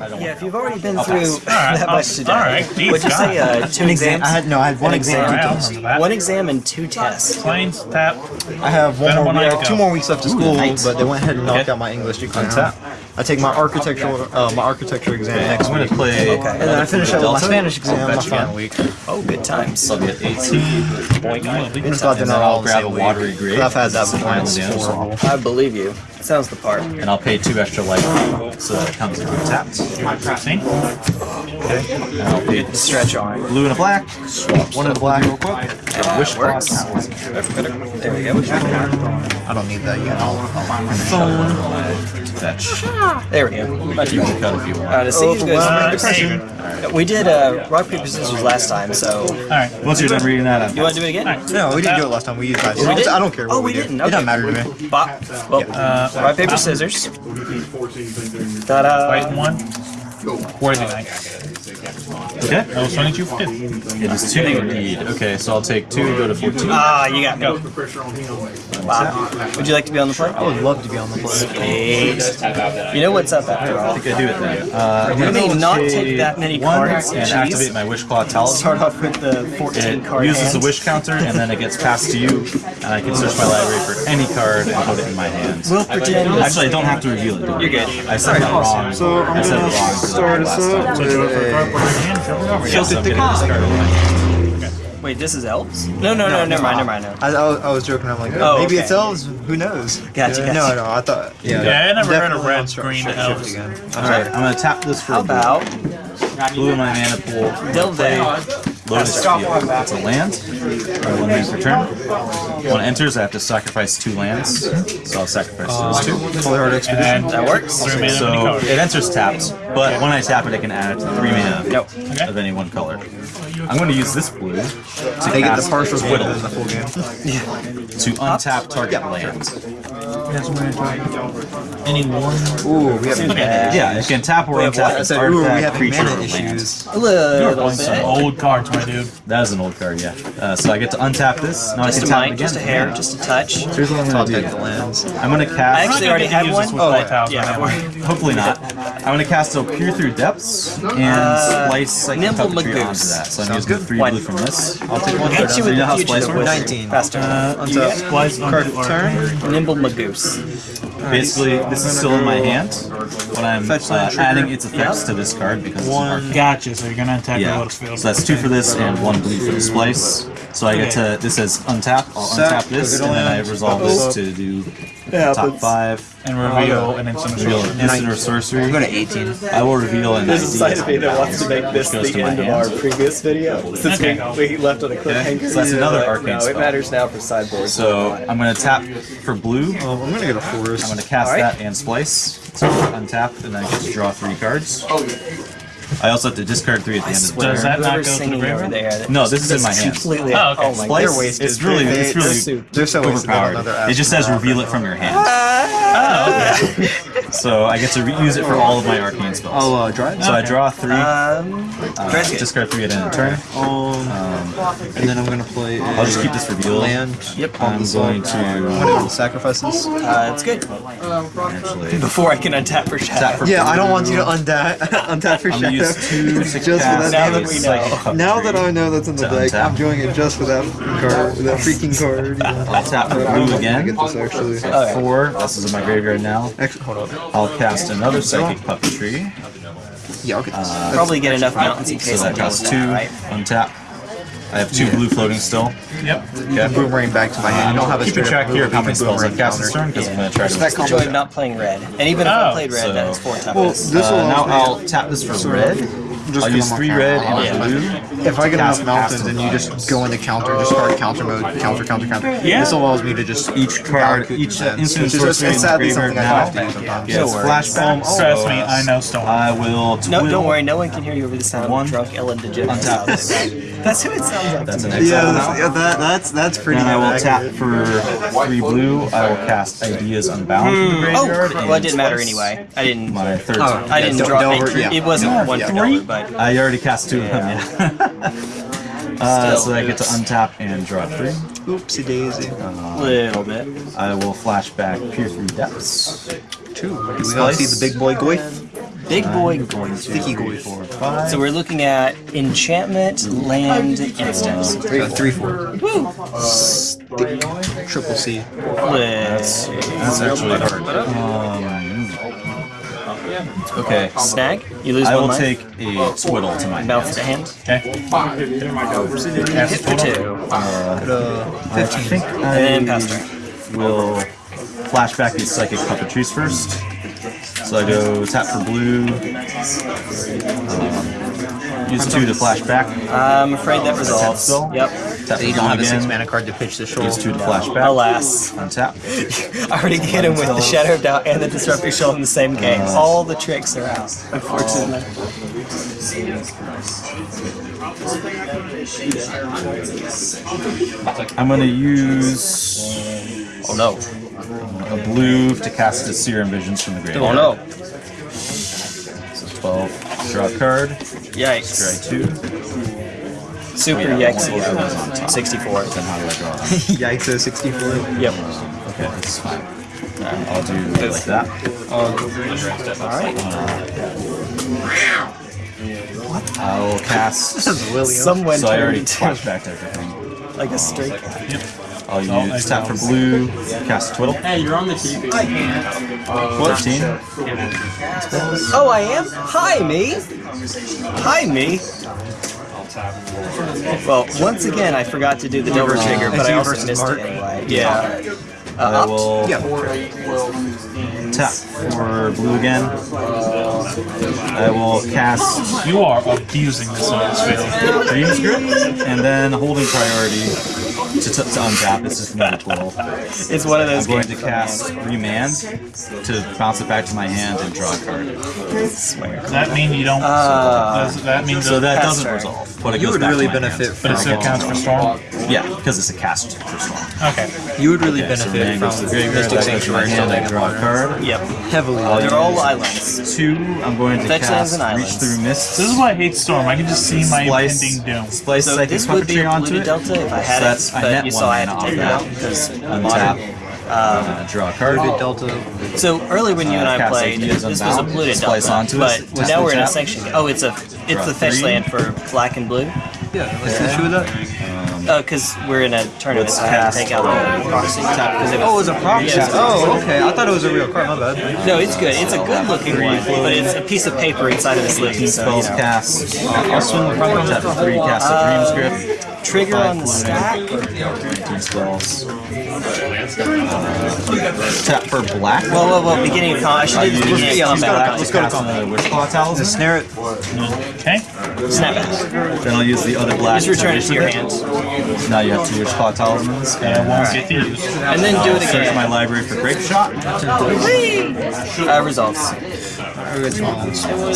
Yeah, if you've already been through Alright, that I'll- much today, alright, deep would you say uh, two exams? I had no, I had one exam. exam. two tests. I'll remember that. One exam and two tests. Planes, tap. I have one Venom more. one We have two more weeks left of school, nice. but they went ahead and knocked Okay. out my English exam. Untap. I take my architectural, uh, my architecture exam next I'm gonna week, play. Okay. and then I finish up with my Spanish exam I'll my fetch again. week. Oh, good times. So I'll get 18. It's got And then I'll grab a watery grave. I've had that It's before. final It's damage. horrible. I believe you. Sounds the part. And I'll pay two extra life so that it comes in untapped. See? And I'll pay Stretch arm. blue and a black. Swap one and a black real quick. And wish works. box. There we go. I don't need that yet. I'll, Fetch. There we go. Much You better. can cut if you want. Uh, to see who Uh, goes Steven. first. We did uh, rock paper scissors last time, so Alright. Once you're done reading that, I'm you want to do it again? Alright. no, we didn't do it last time. We used dice. we? I don't care what Oh, we, we do. didn't. It Okay. doesn't matter to me. Bop. Well, Uh, rock paper scissors. Ta-da. Fight one. Worthy night. Okay. I was 22 fifth. It is two indeed. Okay, so I'll take two, go to 14. Ah, you got. Go. Wow. Would you like to be on the play? I would love to be on the play. Eight. You know what's up after all. I think I do it then. Uh, You may not take that many cards. and Jeez. activate my Wishclaw Talisman. Start off with the 14 It card uses hand. the wish counter and then it gets passed to you, and I can search my library for any card and put it in my hand. We'll pretend. Actually, I don't have to reveal it. do You're good. I said that wrong. So I'm I said it gonna wrong start us up So do it the card, put it in your hand, flip it over. Yes, I'm getting discarded. Wait, this is elves? No, no, no, never mind, never mind. No. I, I, was, joking. I'm like, Oh, maybe okay. it's elves. Who knows? Gotcha, No, gotcha. no. I thought. Yeah. Yeah, I never heard of definitely red, on stru- green shift elves. again. Alright, I'm gonna tap this for How about blue in my mana pool. Delve? Lotus Field. It's a land. Or one land per turn. When it enters, I have to sacrifice two lands. So I'll sacrifice those two. Fully hard expedition. And That works? three mana of any So it enters tapped, but when I tap it, I can add three mana Nope. of any one color. I'm going to use this blue to They get the partial split Whittle the full game. to untap target land. Any one? Ooh, we have Yeah, you can tap or We have untap what? I said, ooh, we have creature, mana or land. issues. A You're little playing some old cards, my dude. That is an old card, yeah. Uh, so I get to untap this. Now Just I a can tap it again. just a hair, just a touch. Here's what I'm going to take do. lands. I'm going to I actually already I'm not had gonna one. use this with Oh, light tiles, yeah. right? Hopefully not. I'm going to cast a Peer Through Depths and Uh, splice Psychic Nimble Puppetry onto Mongoose. that. So I'm Sounds using good. three One. blue from this. I'll take one. Hit you with know how the splice works? 19. Faster. Untap. Splice Card onto turn. Nimble Mongoose. Basically, this is still in my hand, but I'm Fetch uh, adding its effects to this card because it's an One. arcane. Gotcha, so you're gonna attack Yeah, the Lotus Field. so that's two for this and one blue for the splice. So I get to, this says untap, I'll Sack, untap this, go get a and then I resolve this to do top five. And reveal uh, an instant Reveal reveal. an instant or sorcery. I'm going to 18. I will reveal an There's a ID side of me that wants to make this goes the to my end of our previous video. Since Okay. we, we left on a cliffhanger. So that's another Like, arcane No, it matters now for sideboard. So I'm going to tap for blue. Oh, I'm going to get a forest. I'm going to cast Alright. that and splice. So untap, and then I get to draw three cards. Oh, I also have to discard three at the I end of the swear, Does that not go to the graveyard? there. No, this is in my that's hands. Completely. Oh, okay. Oh my Splice, god. wasted. It's really, They- it's really they're They're so overpowered. It just says reveal it from your hand. Ah! So I get to reuse it for all of my arcane spells. I'll uh, draw it. So I draw three, Um, uh, discard three at end of turn. Um, and then I'm going to play. a I'll just keep this revealed. Land. Yep. I'm the going to going to sacrifice. Uh, it's good. actually Before I can untap for shadow. Yeah, I don't want you to untap untap for I'm gonna two Just for that. Now that we know. Now that I know that's in the deck. I'm doing it just for that card, that freaking card. I'll tap for I blue get again. this actually. Okay. Four. This is in my graveyard now. Actually, hold on. I'll cast another Psychic Puppetry. Yeah, I'll get this. Uh, that's- Probably get enough mountains in So case I that deal two. Untap. I have two Yeah. blue floating still. Yep. Okay. boomerang back to my hand. You don't have a Keeping track here of how many spells I've cast this turn because I'm going to try to. That combo. Enjoy not playing red. And even if I Oh, played red, so- then it's four toughness. Well, this Uh, will now I'll tap this for red. Just I'll 'cause use three red I'll- and blue. If I get Cast enough mountains, past then you just go into counter, just start counter mode, counter, counter, counter. Yeah. This allows me to just Each card, each defense, instant which is it's sadly something I now have to do sometimes. gets flashbang. Trust me, I know Storm. I will no, don't worry. No one can hear you over the sound of drunk Ellen DeGeneres. Untap. That's who it sounds like. That's an me. exile Yeah, that's, yeah, that, that's that's pretty. And I will tap for three blue. I will cast Ideas Unbound from the hmm. Oh, well, it didn't matter anyway. I didn't. My third. Oh, turn. I didn't Del- draw. Delver, it, yeah. it wasn't Yeah, one yeah. but I already cast two of them. Yeah. uh, so I get to untap and draw three. Oopsie daisy. a little bit. I will flash back Peer Through Depths. Two. Do we all see the big boy Goith? Big boy going Sticky goy. four, five. So we're looking at enchantment, land, instance. Three, three, four. Triple C. Let's see. That's actually hard. Um, okay. Snag. You lose I one will life. take a twiddle to my Mouth hand. to hand. Okay. Hit for two. I think I And pass turn. will flash back these psychic puppetries first. So I go tap for blue. Um, use two to flash back. I'm afraid that resolves. still? Yep. Tap for You don't have a six again. mana card to pitch the shoal. Use two to flash back. Alas. Untap. I already hit him with the Shadow of Doubt and the Disrupting Shoal in the same uh, game. All the tricks are out, unfortunately. I'm gonna use Oh no. a blue to cast a Serum Visions from the graveyard. Oh no. So 12. Draw a card. Yikes. Try two. Super oh, Yeah, yikes. we'll go on top. 64. Then how do I draw? Yikes, a 64. Yep. Um, okay, that's fine. I'll do like that. Alright. What? I'll cast. William. Someone So I already turned flashbacked everything. like a straight. I'll use tap for blue, cast Twiddle. Hey, you're on the TV. 13. Oh, I am? Hi, me. Hi, me. Well, once again, I forgot to do the double trigger, uh, but I you also missed Mark. it anyway. Yeah. I uh, will Yeah. tap for blue again. I will cast You are abusing this on this field. Dream's Grip, and then holding priority to, to, to untap. This is another Twiddle. It's one of I'm those going games. to cast Remand to bounce it back to my hand and draw a card. Does that mean you don't? Uh, does that mean So that doesn't turn. resolve, but it You goes would back really to my benefit hand. from But it still counts for storm. Yeah, because it's a cast for storm. Okay. You would really Okay, benefit Remand goes from to the graveyard, Mystic that goes to my Sanctuary hand, I draw a card. Yep. Heavily. I'll They're all islands. Two, I'm going to Fetch cast and Reach. Through Mist. This is why I hate storm. I can just see my impending doom. splice So psychic this would be puppetry a onto it. delta if I had So that's- it, I but net you saw I had mana to take it off out because Untap. modern. Uh, draw a card. Polluted Delta. So earlier when you and Uh, I played, ideas this was a unbound, polluted splice delta, onto it, but just now we're in a untap. sanction. Oh, it's a it's the fetch land for black and blue. Yeah, let's hit you with that. Oh, because we're in a tournament, Let's so I had cast- to take out the proxy tap because it Oh, it was. was a proxy. Yeah. Oh, okay. I thought it was a real card. My bad. No, it's good. It's a good looking one, but it's a piece of paper inside of a sleeve. So, you Spells know. cast. Uh, I'll swing the front tap for three, cast a dream Grip. Trigger on the stack. 19. Tap for black. Whoa, whoa, whoa! Beginning of combat. I should do this beginning Yeah, of let's go to- combat. let's go to Cast another Wishclaw Talisman. Snare it. Okay. Snapback. Then I'll use the other black. Just return it to your hand, Now you have two Wishclaw Talismans. And I won't get to use. and then do it Search again. my library for Grapeshot. Uh, results.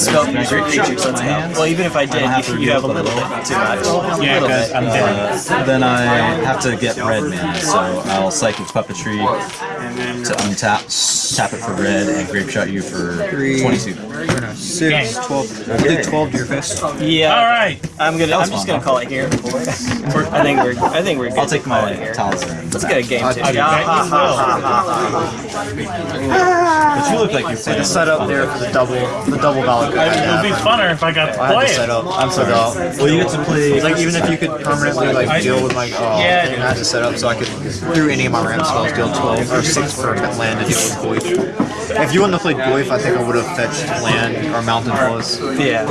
Scope your creatures. Let's go. Well, even if I did, have to you, you have a reveal little the bit too much. A Yeah, little because bit. I'm dead. Then I have to get red mana, so I'll Psychic Puppetry to untap, tap it for red, and Grapeshot you for 22. Six, 12. We'll do 12 to your fist. Yeah. All right. I'm gonna. I'm just gonna call it here. I think we're. I think we're good. I'll take my it here. talisman. Let's get a game two. I'll Yeah, ha, ha, ha, ha, But you look like you're The playing. setup there for the double, the double valid card. It would be funner if I got to I play had set it. up. I'm so up. Well, you get to play. Like even if you could permanently like deal with my uh, Yeah. I had to set up so I could through any of my ramp spells deal 12 or 6 per land to deal with Goyf. If you wouldn't have played Goyf, I think I would have fetched land or Mountain Plus. ha. Yeah.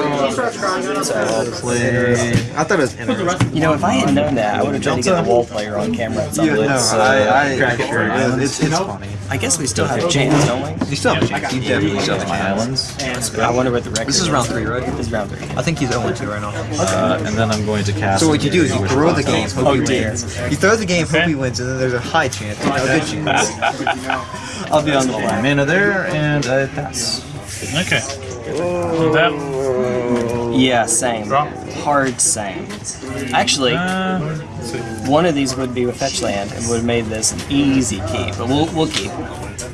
play. I thought it was interesting. You know, if I had known that, I would have tried to get the wall player on camera at some Yeah, point. no, Let's, uh, I, I, crack it for it's, it's, it's funny. I guess we still have chance, don't we? You still have a chance. You definitely still have a my chance. islands. I wonder what the record This is round 3, right? This is round three. I think he's 0 2 right now. Uh, and then I'm going to cast. So what you do is you throw the game, hope Oh, he wins. You throw the game, hope he wins, and then there's a high chance, a good chance. I'll be on the line. board. mana there, and I pass. Okay. With that, Yeah, same. Draw. Hard same. Actually, uh, one of these would be with fetch land and would have made this an easy keep, but we'll we'll keep.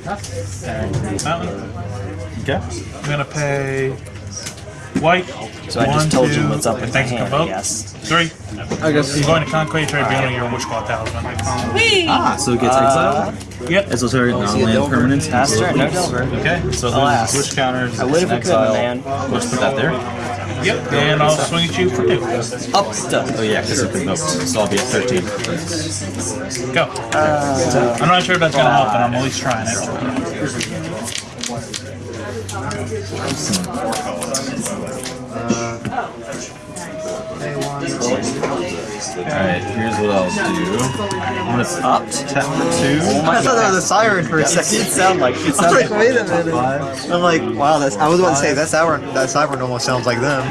that one. Okay. I'm gonna pay White. So I just One, told you what's up with the thanks, hand, vote. yes. Three. I guess. You're going to Conclave, try revealing your Wishclaw Talisman. Ah, so it gets Uh, exiled. Yep. Esoteric see a non-land Delver? permanent. Pass turn, no Delver. Okay, so Alas. there's switch counters. I would if we could, exile. man. We'll just put that there. Yep. And I'll swing at you for two. Up stuff. Oh yeah, because it's been milked. So I'll be at 13. Go. I'm not sure if that's going to help, but I'm at least trying it. Alright, here's what I'll do. I'm gonna Up. tap for two. I thought that was a siren for a second. It sound like it sounded like, wait a minute. I'm like, wow, that's. I was about to say that siren. That siren almost sounds like them.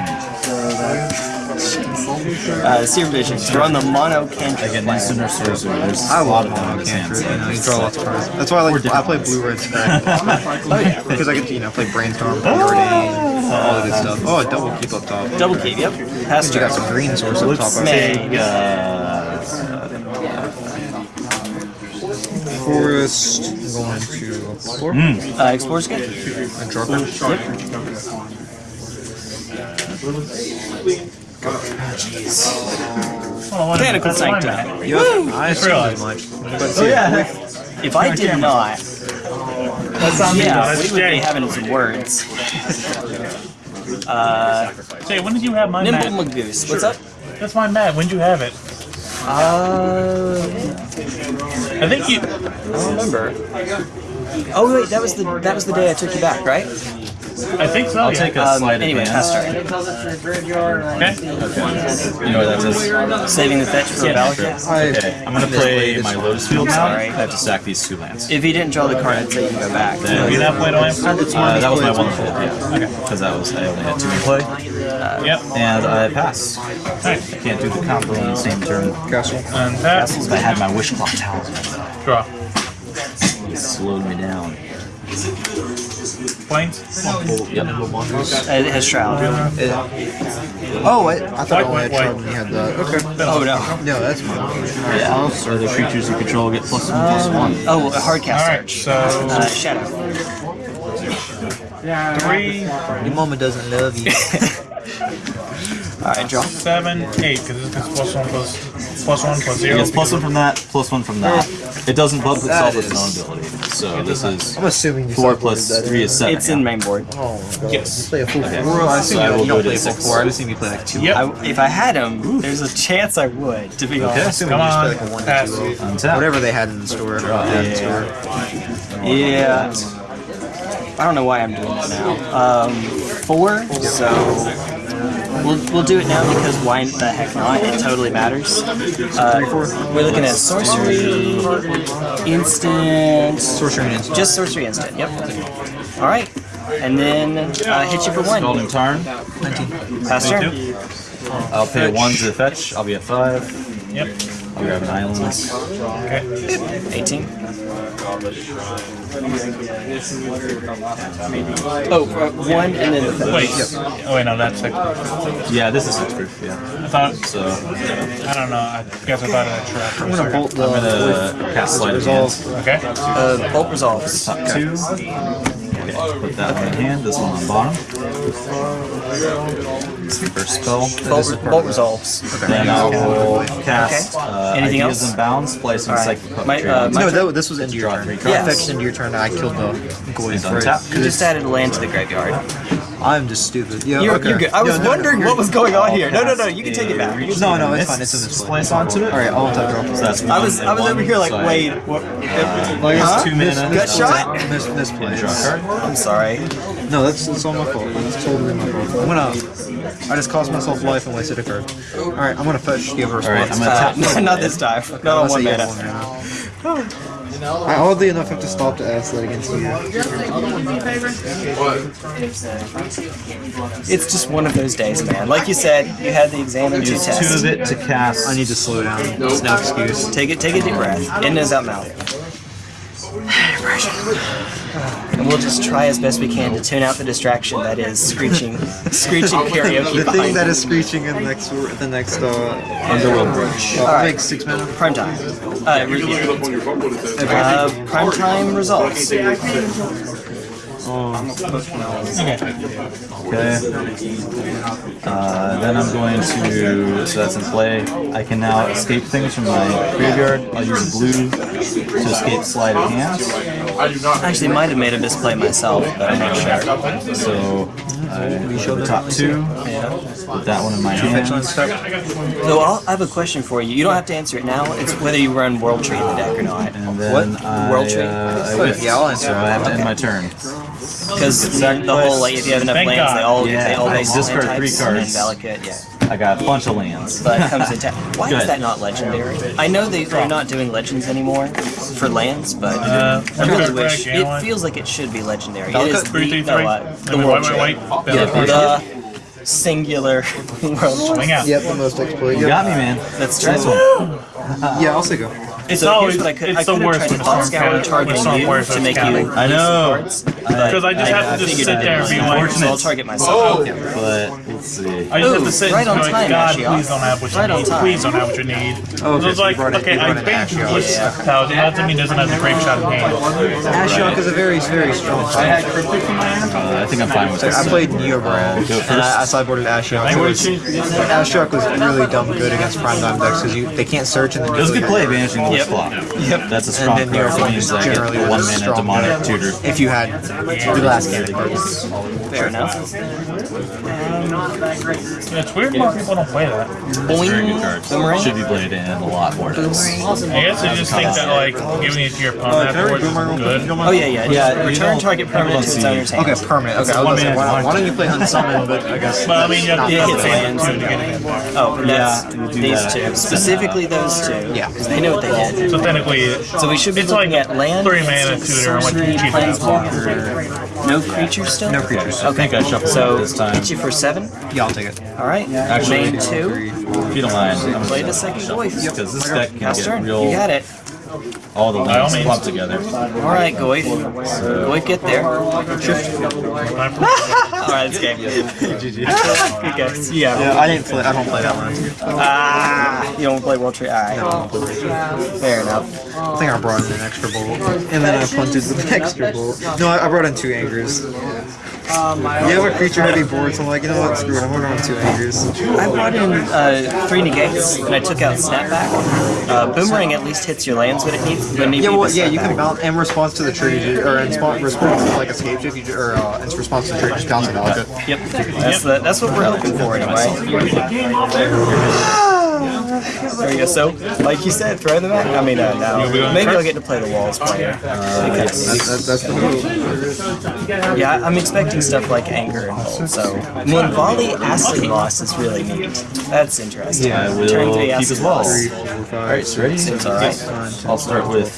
uh, Seer Vision. Throw on the mono cantrip. Again, player. instant or sorcerer. There's I a lot love of mono this hand. cantrip. You know, you draw lots of cards. That's why I like. I play blue red spec. Because I get to you know play brainstorm, preordain, all the good stuff. Oh, a double keep up top. Double keep, yep. Pass You got some green source up top. I think. Meg. Uh, Forest. Going to explore. Uh, Explorer's good. And Dropper. Hold on, one Mechanical That's mine, Sanctum. man. Yep. I assumed realized. as much. But Oh, see, If I did not, That's on me, yeah, That's we would be having some words. Uh, Jay, when did you have my Nimble mat? Mongoose. What's up? That's my mat. When did you have it? Uh, I think you. I don't remember. Oh wait, that was the that was the day I took you back, right? I think so. I'll yeah. take a Um, slight anyway, pass advance. turn. Okay. You know what that is? Saving the fetch for a Valakut. Okay, I'm gonna play my Lotus Field now. Sorry. I have to sack these two lands. If he didn't draw the card, I'd say you can go back. Then- You not played on him? Uh, that was my one fold, yeah. Okay. Because that was I only had two in play, Yep. and I pass. Nice. I can't do the combo on the same turn. Castle. And that. Because I had my Wishclaw Talisman. Draw. It slowed me down. Planes. Yep. It has Shroud. Oh, wait. I thought I White, only had white, Charm when you had the. Okay. Oh no. No, that's fine. Yeah. So the creatures you control get plus one plus one. Oh, a hard cast Alright, so Uh, Shadow. three, Your mama doesn't love you. Alright, draw. seven, eight, because this is plus one plus plus one plus It zero. gets plus one from that, plus one from that. It doesn't bump itself with its own ability. So this is I'm assuming four sideboarded plus that three is seven. It's in yeah. main board. Oh, God. Yes. You play a full Okay. four. I assume So I you, will you don't play full four. I just assume you play like two. Yep. I, if I had him, there's a chance I would, to be I honest. Come on, like one pass. to two. Untap. Whatever they had in the store. Draw. Yeah, in the Yeah. store. Yeah. I don't know why I'm doing this now. Um, four, so we'll, we'll do it now because why the heck not? It totally matters. Uh, we're looking at sorcery, instant, Sorcery and instant. just sorcery instant. Yep. All right, and then uh, hit you for one. Scalding Tarn. Pass turn. I'll pay one to fetch. I'll be at five. Yep. I'll grab an island. Okay. 18. Oh, uh, one and then the Wait. Oh wait, no, that's six. Yeah, this is six proof. Yeah. I thought. So I don't know. I guess I thought of that trap. I'm gonna bolt the. I'm gonna cast sleight of hand. Okay. uh, bolt resolves. Top two. Okay, put that one in hand. This one on bottom. This is spell. Bolt, bolt resolves. Then I will cast Okay. uh, Anything Ideas else? and Bounds, place some All right. Psychic My- uh, my No, that, this was into your Draw turn. three Yeah. cards. Fetched into your turn. I killed the goalie Please for it. You just added land to the graveyard. I'm just stupid. Yeah, You're, okay. you're good. I was No, no, wondering you're- what was going on here. No, no, no. You can take it back. You No, no, it's fine. It's in this. Place onto it. All right, I'll untap draw. So that's back. I was, I was over here like, so I wait, what? Like, Huh? two mana. Gut shot? Miss, misplay. Draw a card. I'm sorry. No, that's it's all my fault. It's totally my fault. I'm gonna. I just cost myself life and wasted a card. All right, I'm gonna fetch. Do you have a All right. I'm gonna Uh, tap. no, not this time. Not on one you mana. one mana. I oddly enough have to stop to ask that against you. It's just one of those days, man. Like you said, you had the exam and two Use two of it to cast. I need to slow down. It's no excuse. Take it, take a deep breath. In nose out mouth. And we'll just try as best we can to tune out the distraction that is screeching, screeching karaoke The thing that is that is screeching in the next, the next uh, Underworld Breach. I'll Alright. make six mana. Prime time. Uh, re- uh, prime time results. Okay. Okay. Uh, then I'm going to, so that's in play. I can now escape things from my graveyard. I'll use blue to escape sleight of hands. Actually, might have made a misplay myself, but I'm not sure. So I show the top two. With that one in my hand. So I'll, I have a question for you. You don't have to answer it now. It's whether you run World Tree in the deck or not. And then I, World Tree? uh, I. Yeah, I'll answer. So I have to end my turn. Because the, the whole like if you have enough Thank lands, God. they all Yeah, they all I discard land three cards. And then Valakut, yeah. I got a bunch of lands. But comes in ta- Why Go is that not legendary? I know they, they're not doing legends anymore for lands, but Uh, I really wish it feels like it should be legendary. It is Three, the, three, no, uh, the then world white, white, white. Yeah, the singular world. Swing out. Yep, the most exploited. You got me, man. That's true. Yeah, I'll say go. It's so always what I could it's I the could have worst tried to with thought scour targeting you Warriors to make you I know. Because I just have to just sit there and be like, so I'll target myself. Oh. But let's see. I just have to sit right and be like, time, God, Ashiok. please don't have what you Right need. Please don't have what you need. Oh, so okay, so you like, brought it- okay, I brought an banned Yeah. That doesn't mean it doesn't have the Grapeshot in hand. Ashiok is a very, very strong card. Uh, I think I'm fine with So this. I played Neobrand, and I, I sideboarded Ashiok. I So would it's- Ashiok was really dumb good against Prime Time decks because you they can't search and then It was a good play, banishing the Yep. flop. Yep. That's a strong then card. New means is I get one mana demonic tutor. If you had the last candy. Fair enough. Yeah, it's weird more people don't play that. Very good card. Boomerang? Should be played in a lot more decks. I guess they just think that like giving it to your opponent uh, afterwards is good. Oh yeah, yeah. Yeah, return target permanent to its owner's hand. Okay, permanent. Okay, I was one say, why, why don't you play Unsummon, but I guess. But I mean, you have to Yeah, the lands. too to get it in there. Oh, that's Yeah, you do these that. two. Specifically those two. Yeah. Because they know what they did. So technically, So we should be It's looking like at land, three mana instant, tutor and what sorcery, cheap planeswalker. No creatures still? No creatures. I think I shuffled So it this time. hit you for seven. Yeah, I'll take it. All right. Actually, Main two. If you don't mind, I'm Play the second voice. because this deck can Pass get turn. real. You got it. All the all lands means. together. All right, Goyf. Goyf, get there. All right, it's game. Good guess. Yeah. Yeah, I didn't play. I don't play that one. Ah, you don't play World Tree. All right. Fair enough. I think I brought in an extra bolt, and then I punted with an extra bolt. No, I, I brought in two angers. You have a creature heavy board, so I'm like, you know what? Screw it. I'm going on two angers. I brought in uh, three negates, and I took out snapback. Uh, boomerang at least hits your lands when it needs. When it Yeah, well, yeah, you can bounce in response to the trade, or in response, response to like escape if you or uh, in response to the trade, just bounce it out. Yep, that's the, that's what we're hoping for anyway. There you go. So, like you said, throw them out. I mean, uh, no. Maybe I'll get to play the walls player. Because, That's, that's the yeah, I'm expecting stuff like anger and bolt. So, Moonvali Acid Loss is really neat. That's interesting. Yeah, I will Turn three keep well. loss. Alright, so ready? Seems alright. I'll start with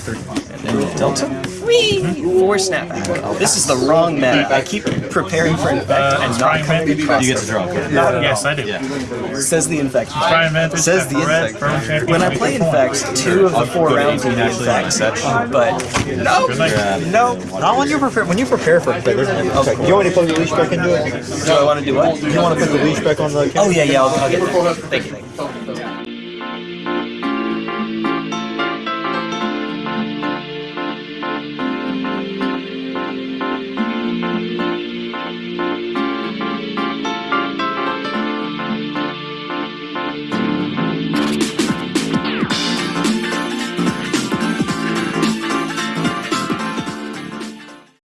Delta. Whee! Four snapback. This is the wrong meta. I keep preparing for infect Uh, and it's not Brian coming Mandy. across You get it. to draw a card. Yes, I do. Yeah. Says the infect. Try and manage Says the red, insect. firm champion, When I play it infect, two of the four rounds will 18 be actually, like infect. But no, no. Not when you prepare. When you prepare for it. Okay. You want me to put the leash back into it? Do I want to do what? You want to put the leash back on the? Oh yeah, yeah. I'll, I'll get that. Thank you.